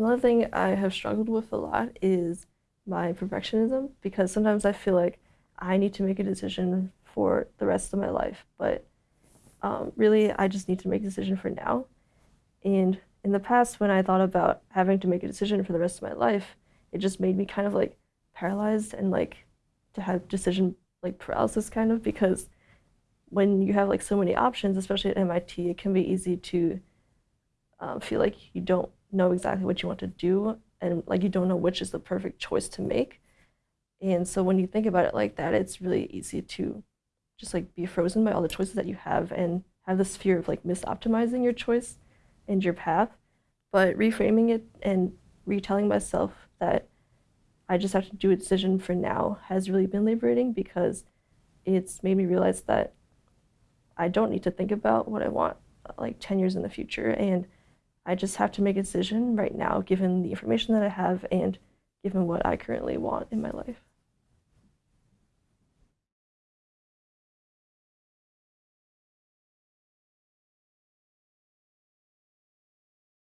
Another thing I have struggled with a lot is my perfectionism because sometimes I feel like I need to make a decision for the rest of my life, but um, really I just need to make a decision for now. And in the past, when I thought about having to make a decision for the rest of my life, it just made me kind of like paralyzed and like to have decision like paralysis kind of because when you have like so many options, especially at MIT, it can be easy to um, feel like you don't know exactly what you want to do and like you don't know which is the perfect choice to make. And so when you think about it like that, it's really easy to just like be frozen by all the choices that you have and have this fear of like misoptimizing your choice and your path. But reframing it and retelling myself that I just have to do a decision for now has really been liberating because it's made me realize that I don't need to think about what I want uh, like 10 years in the future and I just have to make a decision right now, given the information that I have and given what I currently want in my life.